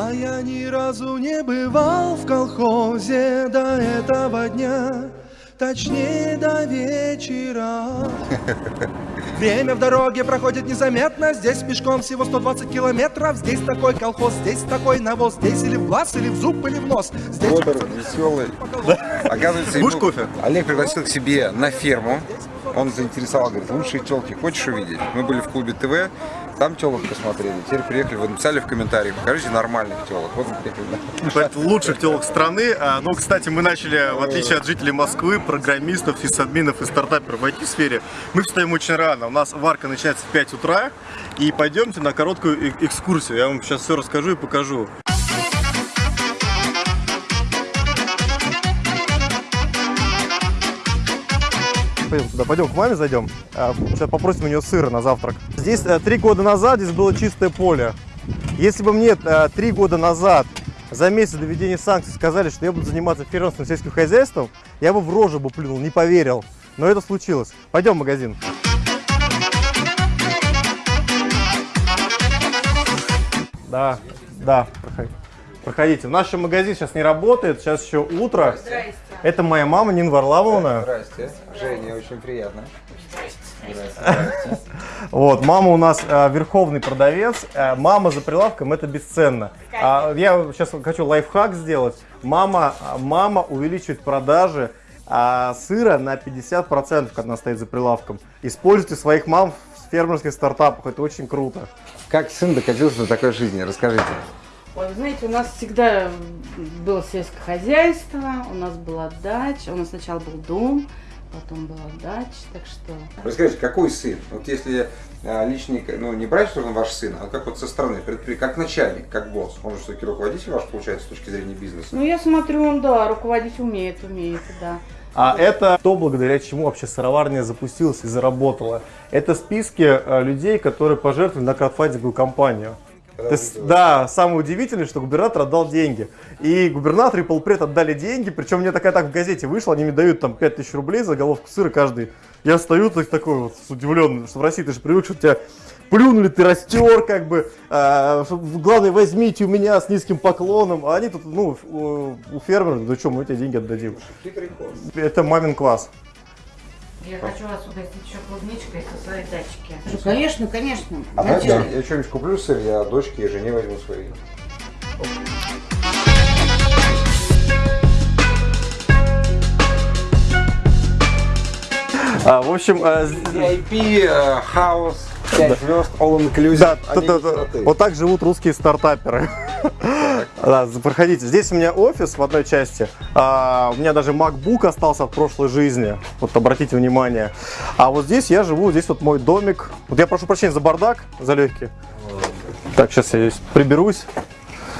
А я ни разу не бывал в колхозе до этого дня, точнее до вечера. Время в дороге проходит незаметно, здесь пешком всего 120 километров, здесь такой колхоз, здесь такой навоз, здесь или в глаз, или в зуб, или в нос. Здесь Федор веселый. Оказывается, ему- кофе? Олег пригласил к себе на ферму. Он заинтересовал, говорит, лучшие телки хочешь увидеть? Мы были в клубе ТВ, там телок посмотрели. Теперь приехали, вы написали в комментариях, покажите нормальных телок. Вот. Это лучших телок страны. А, Ну, кстати, мы начали, в отличие от жителей Москвы, программистов, сисадминов и стартаперов в IT-сфере, мы встаем очень рано. У нас варка начинается в 5 утра. И пойдемте на короткую экскурсию. Я вам сейчас все расскажу и покажу. Пойдем туда, пойдем к маме зайдем. А, Сейчас попросим у нее сыра на завтрак. Здесь э, три года назад здесь было чистое поле. Если бы мне э, три года назад за месяц до введения санкций сказали, что я буду заниматься фермерским сельским хозяйством, я бы в рожу бы плюнул, не поверил. Но это случилось. Пойдем в магазин. Да, да, проходи. Проходите. В нашем магазин сейчас не работает, сейчас еще утро. Это моя мама Нина Варламовна. Здрасте. Женя, очень приятно. Вот, мама у нас э, верховный продавец. Э, мама за прилавком это бесценно. А, я сейчас хочу лайфхак сделать. Мама, а, мама увеличивает продажи а, сыра на 50%, когда она стоит за прилавком. Используйте своих мам в фермерских стартапах, это очень круто. Как сын докатился до такой жизни? Расскажите. Ой, вы знаете, у нас всегда было сельское хозяйство, у нас была дача, у нас сначала был дом, потом была дача, так что... Расскажите, какой сын? Вот если а, личный, ну не брать, что он ваш сын, а как вот со стороны, предпри- как начальник, как босс. Он же все-таки руководитель ваш, получается, с точки зрения бизнеса. Ну, я смотрю, он, да, руководить умеет, умеет, да. А это то, благодаря чему вообще сыроварня запустилась и заработала. Это списки э, людей, которые пожертвовали на краудфандинговую компанию. То есть, да, самое удивительное, что губернатор отдал деньги. И губернатор и полпред отдали деньги, причем мне такая так в газете вышла, они мне дают там 5000 рублей за головку сыра каждый. Я стою так, такой вот с удивленным, что в России ты же привык, что тебя плюнули, ты растер, как бы, а, главное, возьмите у меня с низким поклоном, а они тут, ну, у, фермеров, да что, мы тебе деньги отдадим. Это мамин класс. Я хочу вас угостить еще клубничкой со своей дачки. Конечно, конечно. А знаете, я, я что-нибудь куплю сыр, я дочке и жене возьму свои. А, в общем, э, VIP, э, хаус, 5 звезд, all inclusive. да, т- т- красоты. вот так живут русские стартаперы. Да, проходите. Здесь у меня офис в одной части. А, у меня даже MacBook остался от прошлой жизни. Вот обратите внимание. А вот здесь я живу, здесь вот мой домик. Вот я прошу прощения за бардак, за легкий. Так, сейчас я здесь приберусь.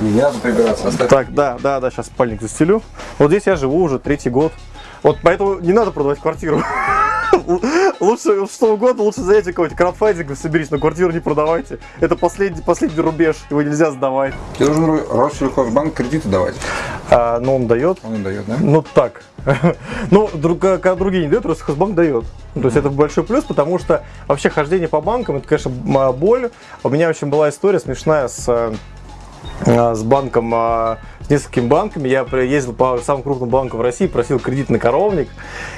Не надо прибираться, оставь. Так, да, да, да, сейчас спальник застелю. Вот здесь я живу уже третий год. Вот поэтому не надо продавать квартиру. Лучше что угодно, лучше зайдите какой-нибудь краудфандинг, соберись, но квартиру не продавайте. Это последний, последний рубеж, его нельзя сдавать. Тебе Ро- Россельхозбанк кредиты давать. А, но он дает. Он дает, да? Ну так. Ну, друг- когда другие не дают, Россельхозбанк дает. То есть это большой плюс, потому что вообще хождение по банкам, это, конечно, боль. У меня, в общем, была история смешная с э, э, с банком, э, с несколькими банками. Я ездил по самым крупным банкам в России, просил кредит на коровник.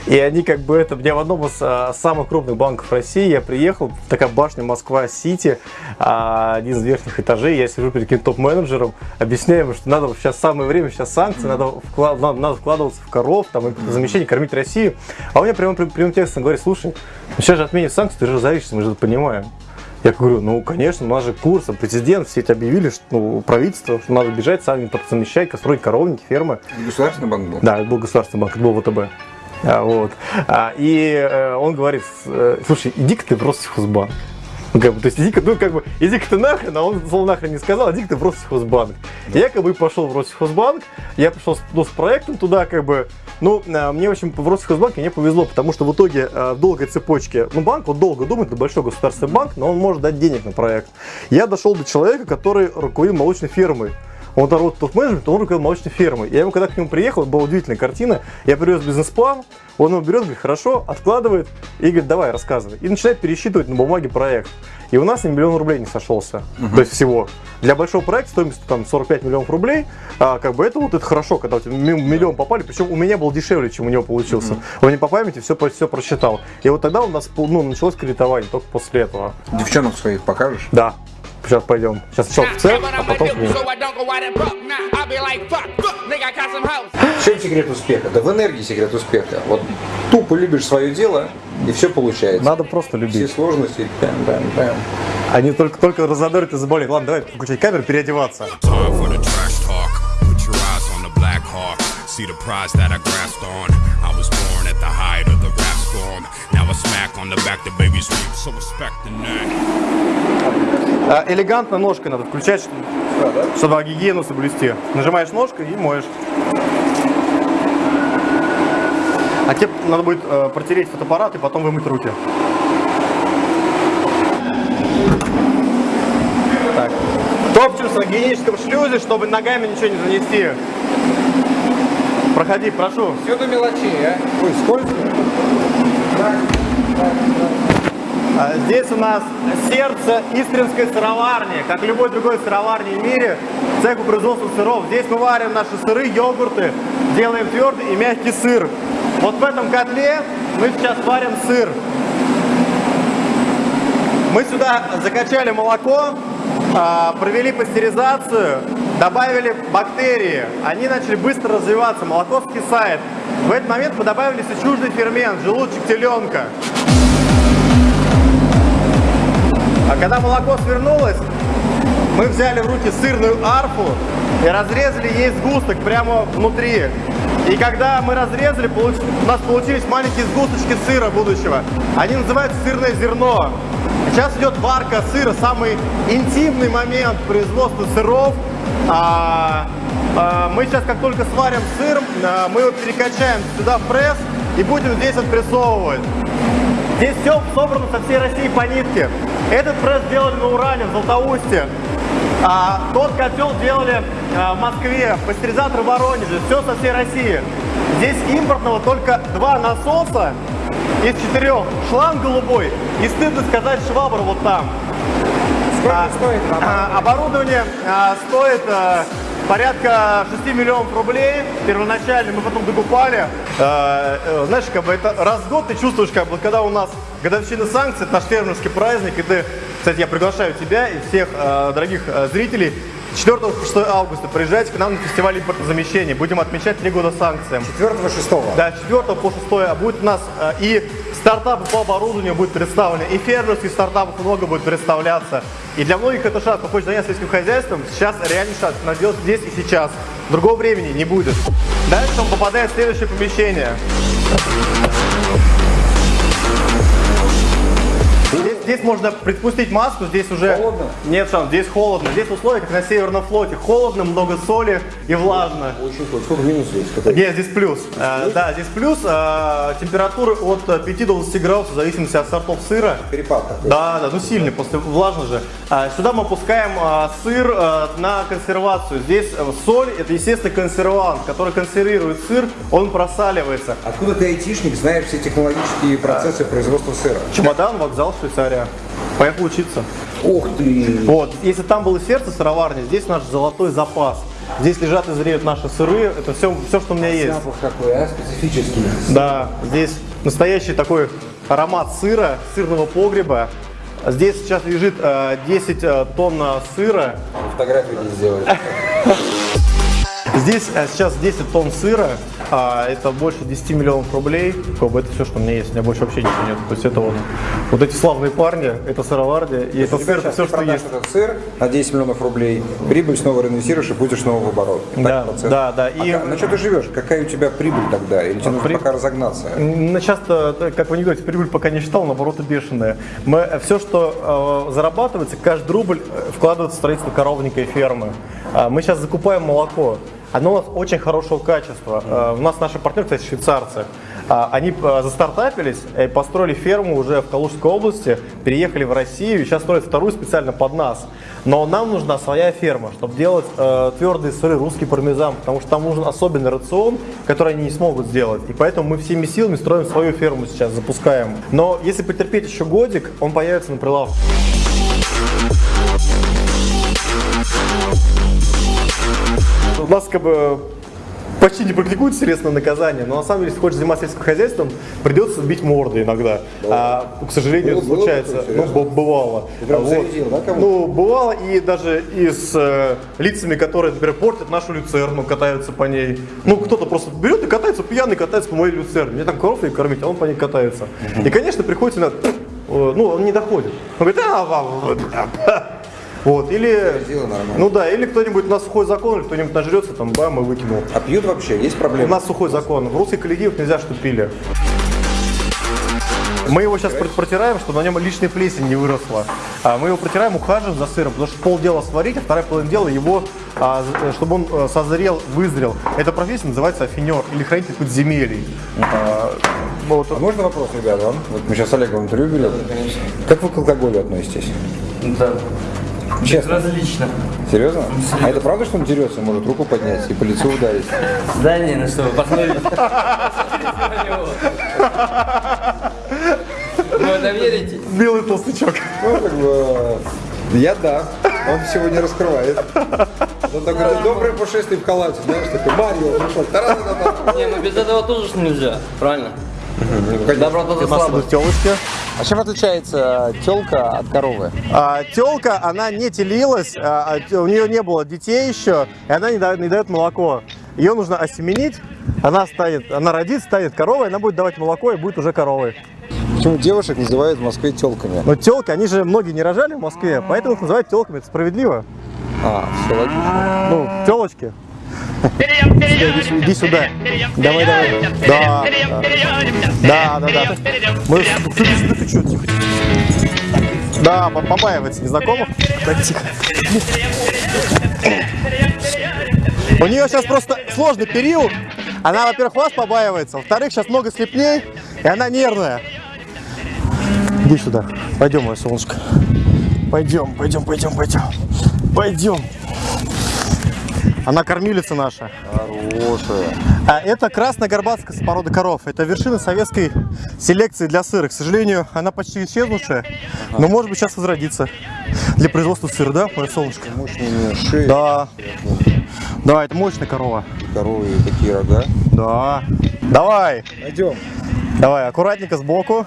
И они как бы это... Я в одном из э, самых крупных банков России, я приехал, такая башня Москва-Сити, а, один из верхних этажей, я сижу перед каким-то топ-менеджером, объясняю ему, что надо сейчас самое время, сейчас санкции, надо, вклад- надо, надо вкладываться в коров, там, замещение, кормить Россию. А у меня прямым, прямым текстом говорит, слушай, ну сейчас же отменят санкции, ты же разоришься, мы же это понимаем. Я говорю, ну, конечно, у нас же курс, а президент, все эти объявили, что ну, правительство, что надо бежать, сами замещать, строить коровники, фермы. Государственный банк был? Да, это был государственный банк, это был ВТБ. А, вот. А, и э, он говорит, э, слушай, иди-ка ты в Россельхозбанк. Ну, как бы, то есть иди-ка, ну, как бы, иди-ка ты нахрен, а он слово нахрен не сказал, иди-ка ты в Россельхозбанк. Я как бы пошел в Россельхозбанк, я пришел с, ну, с проектом туда, как бы, ну, а, мне, в общем, в Россельхозбанке мне повезло, потому что в итоге а, в долгой цепочке, ну, банк вот долго думает, это большой государственный банк, но он может дать денег на проект. Я дошел до человека, который руководил молочной фермой. Он работает топ-менеджмент, он руководил молочной фермой. Я ему, когда к нему приехал, была удивительная картина. Я привез бизнес-план, он его берет, говорит, хорошо, откладывает и говорит, давай, рассказывай. И начинает пересчитывать на бумаге проект. И у нас ни миллион рублей не сошелся. То есть всего. Для большого проекта стоимость там 45 миллионов рублей, а, как бы это вот это хорошо, когда у тебя ми- миллион попали, причем у меня был дешевле, чем у него получился. Он не по памяти все, все просчитал. И вот тогда у нас ну, началось кредитование только после этого. Девчонок своих покажешь? Да. Сейчас пойдем. Сейчас сначала в цех, а потом к ним. В чем секрет успеха? Да в энергии секрет успеха. Вот тупо любишь свое дело, и все получается. Надо просто Все любить. сложности. Бам, бам, бам. Они только, только разодорят и заболеют. Ладно, давай включать камеру, переодеваться. See the prize that I grasped on. I was born at the height of the rap storm. Now a smack on the back, the baby's weep, so respect the neck. А, элегантно ножкой надо включать, чтобы, чтобы гигиену соблюсти. Нажимаешь ножкой и моешь. А тебе надо будет э, протереть фотоаппарат и потом вымыть руки. Так. Топчемся в гигиеническом шлюзе, чтобы ногами ничего не занести. Проходи, прошу. Все до мелочей, а? Ой, сколько? А, Здесь у нас сердце Истринской сыроварни. Как любой другой сыроварни в мире, цех по производству сыров. Здесь мы варим наши сыры, йогурты, делаем твердый и мягкий сыр. Вот в этом котле мы сейчас варим сыр. Мы сюда закачали молоко, а, провели пастеризацию, добавили бактерии. Они начали быстро развиваться, молоко скисает. В этот момент мы добавили чуждый фермент, желудочек теленка. А когда молоко свернулось, мы взяли в руки сырную арфу и разрезали ей сгусток прямо внутри. И когда мы разрезали, у нас получились маленькие сгусточки сыра будущего. Они называются сырное зерно. Сейчас идет варка сыра, самый интимный момент производства сыров. А, а, мы сейчас, как только сварим сыр, а, мы его перекачаем сюда в пресс и будем здесь отпрессовывать. Здесь все собрано со всей России по нитке. Этот пресс делали на Урале, в Златоусте. А тот котел делали а, в Москве, пастеризатор в Воронеже. Все со всей России. Здесь импортного только два насоса из четырех. Шланг голубой и, стыдно сказать, швабра вот там. Сколько стоит А, оборудование а, стоит а, порядка 6 миллионов рублей. Первоначально мы потом докупали. А, э, знаешь, как бы это раз в год ты чувствуешь, как бы, когда у нас годовщина санкций, это наш фермерский праздник, и ты, кстати, я приглашаю тебя и всех а, дорогих а, зрителей 4 по 6 августа приезжайте к нам на фестиваль импортозамещения. Будем отмечать 3 года санкциям. 4-6. Да, 4 по 6 а будет у нас э, и стартапы по оборудованию будут представлены, и фермерских стартапов много будет представляться. И для многих это шанс, кто хочет заняться сельским хозяйством, сейчас реальный шанс, надо здесь и сейчас. Другого времени не будет. Дальше он попадает в следующее помещение. Здесь, здесь можно предпустить маску, здесь уже... Холодно? Нет шанс, здесь холодно. Здесь условия, как на Северном флоте. Холодно, много соли и влажно. Очень круто. Сколько минус здесь? Какой? Нет, здесь плюс. Э, да, здесь плюс. Э, температуры от э, 5 до 20 градусов, в зависимости от сортов сыра. Перепад такой. Да, да, ну сильный, после влажно же. А, сюда мы опускаем а, сыр а, на консервацию. Здесь соль, это естественно консервант, который консервирует сыр, он просаливается. Откуда ты айтишник, знаешь все технологические процессы производства сыра? Чемодан, вокзал, Швейцария. Поехал учиться. Ух ты! Вот, если там было сердце сыроварни, здесь наш золотой запас. Здесь лежат и зреют наши сыры, это все, все что у меня есть. Запах какой, а? Специфический. Да, здесь настоящий такой аромат сыра, сырного погреба. Здесь сейчас лежит э, 10 э, тонн э, сыра. Фотографию не сделали. Здесь э, сейчас 10 тонн сыра, а, это больше 10 миллионов рублей. Как бы это все, что у меня есть, у меня больше вообще ничего нет. То есть это вот, вот эти славные парни, это сыроварня, и это сыр, это все, что есть. этот сыр на 10 миллионов рублей, прибыль снова реинвестируешь и будешь снова в оборот. Так Да, процесс. да, да, и- А на что ты живешь? Какая у тебя прибыль тогда? Или тебе нужно при- пока разогнаться? Ну, часто, э, как вы не говорите, прибыль пока не считал, наоборот, бешеная. Мы, все, что э, зарабатывается, каждый рубль э, вкладывается в строительство коровника и фермы. А, мы сейчас закупаем молоко. Оно у нас очень хорошего качества. Э, у нас наши партнеры, кстати, швейцарцы. А, Они э, застартапились, построили ферму уже в Калужской области, переехали в Россию и сейчас строят вторую специально под нас. Но нам нужна своя ферма, чтобы делать э, твердые сыры, русский пармезан, потому что там нужен особенный рацион, который они не смогут сделать. И поэтому мы всеми силами строим свою ферму сейчас, запускаем. Но если потерпеть еще годик, он появится на прилавке. У нас как бы почти не практикуют телесное наказание, но на самом деле, если хочешь заниматься сельским хозяйством, придется бить морды иногда. А, к сожалению, это Было- случается, ну, бывало. Вот. зарядил, да? Ну, бывало и даже и с э, лицами, которые, например, портят нашу люцерну, катаются по ней. Ну, кто-то просто берет и катается, пьяный катается по моей люцерне. Мне там коров и кормить, а он по ней катается. И, конечно, приходится э, Ну, он не доходит. Он говорит, а, вот, или, ну да, или кто-нибудь на сухой закон, или кто-нибудь нажрется, там, бам, и выкинул. А пьют вообще? Есть У проблемы? нас сухой закон. В русских коллективах нельзя, чтобы пили. Мы его сейчас пр- протираем, чтобы на нем лишняя плесень не выросла. А мы его протираем, ухаживаем за сыром, потому что полдела сварить, а вторая половина дела его, а, з- чтобы он э, созрел, вызрел. Эта профессия называется афинер или хранитель подземелий. А, вот. А можно вопрос, ребята? Вот мы сейчас с Олегом интервью берем. Как вы к алкоголю относитесь? Да. Честно? Различно. Серьезно? А это правда, что он дерется, может руку поднять и по лицу ударить? Да не, ну что, вы посмотрите. Вы это верите? Белый толстячок. Ну, как бы, я да. Он сегодня раскрывает. Он такой, доброе пушистый в халате, знаешь, такой, Марио пришел. Та-ра-та-та. Не, ну без этого тоже нельзя, правильно? Доброта за У нас слабость. идут телочки. А чем отличается телка от коровы? А, телка, она не телилась, а, а, у нее не было детей еще, и она не дает, не дает молоко. Ее нужно осеменить, она станет, она родит, станет коровой, она будет давать молоко и будет уже коровой. Почему девушек называют в Москве телками? Но телки, они же многие не рожали в Москве, поэтому их называют телками, это справедливо. А, все логично. Ну, телочки. Иди, иди сюда. Давай, давай. Да, да, да, да. да. Мы... Ты, ты, ты, чё, тихо. Да, по- побаивается незнакомых. Так, тихо. У нее сейчас просто сложный период. Она, во-первых, вас побаивается, во-вторых, сейчас много слепней, и она нервная. Иди сюда. Пойдем, мое солнышко. Пойдем, пойдем, пойдем, пойдем. Пойдем. Она кормилица наша. Хорошая. А это красная горбатская порода коров. Это вершина советской селекции для сыра. К сожалению, она почти исчезнувшая, но может быть сейчас возродится для производства сыра, да, мое солнышко? Мощные шеи, Да. Да, это мощная корова. коровы и такие рога. Да. Давай, Пойдем. давай, аккуратненько сбоку.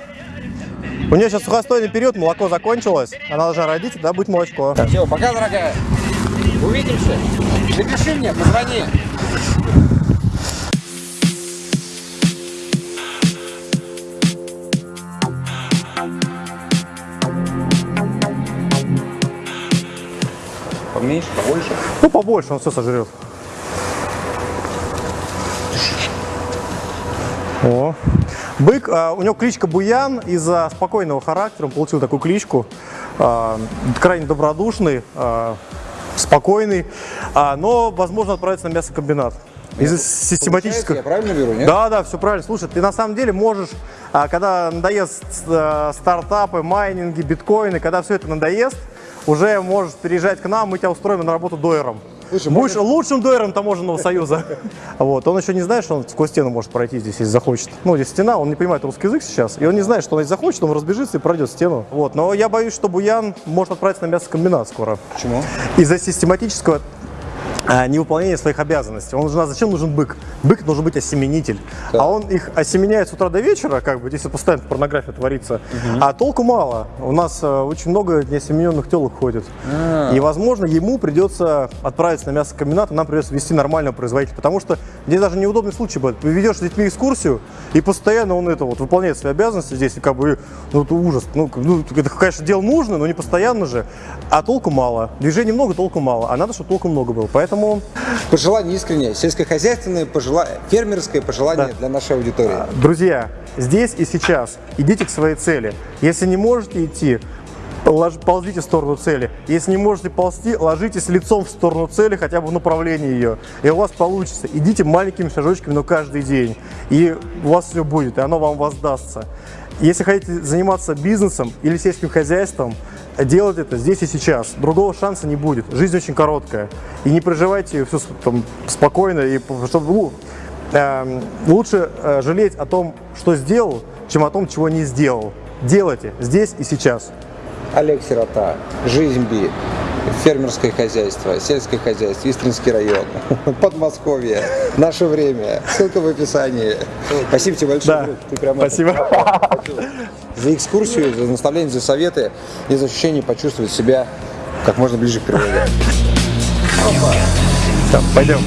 У нее сейчас сухостойный период, молоко закончилось. Она должна родить, да, будет молочко. Все, пока, дорогая. Увидимся. Напиши мне, позвони. Поменьше, побольше. Ну, побольше, он все сожрет. О. Бык, а, у него кличка Буян, из-за спокойного характера он получил такую кличку. А, крайне добродушный, а, спокойный, а, но, возможно, отправится на мясокомбинат. Из-за систематического... Я правильно беру, нет? Да, да, все правильно. Слушай, ты на самом деле можешь, а, когда надоест э, стартапы, майнинги, биткоины, когда все это надоест, уже можешь переезжать к нам, мы тебя устроим на работу дойером. Слушай, Будешь лучшим дойером таможенного союза. Вот. Он еще не знает, что он сквозь стену может пройти здесь, если захочет. Ну, здесь стена, он не понимает русский язык сейчас, и он не знает, что он если захочет, он разбежится и пройдет стену. Вот. Но я боюсь, что Буян может отправиться на мясокомбинат скоро. Почему? Из-за систематического а, невыполнения своих обязанностей. Он нужна, зачем нужен бык? Бык должен быть осеменитель. Да. А он их осеменяет с утра до вечера, как бы, если постоянно порнография творится. А толку мало. У нас э, очень много неосемененных телок ходит. А. И, возможно, ему придется отправиться на мясокомбинат, и нам придется вести нормального производителя. Потому что здесь даже неудобный случай будет. Ты ведешь с детьми экскурсию, и постоянно он это вот выполняет свои обязанности здесь, и как бы, ну, это ужас. Ну, ну, это, конечно, дело нужно, но не постоянно же. А толку мало. Движений много, толку мало. А надо, чтобы толку много было. Поэтому Пожелание искреннее, сельскохозяйственное пожелание, фермерское пожелание Да. для нашей аудитории. Друзья, здесь и сейчас идите к своей цели. Если не можете идти, ползите в сторону цели. Если не можете ползти, ложитесь лицом в сторону цели, хотя бы в направлении ее. И у вас получится. Идите маленькими шажочками, но каждый день. И у вас все будет, и оно вам воздастся. Если хотите заниматься бизнесом или сельским хозяйством, делать это здесь и сейчас. Другого шанса не будет. Жизнь очень короткая. И не проживайте все там, спокойно, и, чтобы ну, Эм, лучше э, жалеть о том, что сделал, чем о том, чего не сделал. Делайте здесь и сейчас. Олег Сирота, Жизнь Би. Фермерское хозяйство, сельское хозяйство, Истринский район, Подмосковье, наше время. Ссылка в описании. Спасибо тебе большое. Да. Ты прям спасибо. за экскурсию, за наставление, за советы и за ощущение почувствовать себя как можно ближе к природе. Все, пойдем.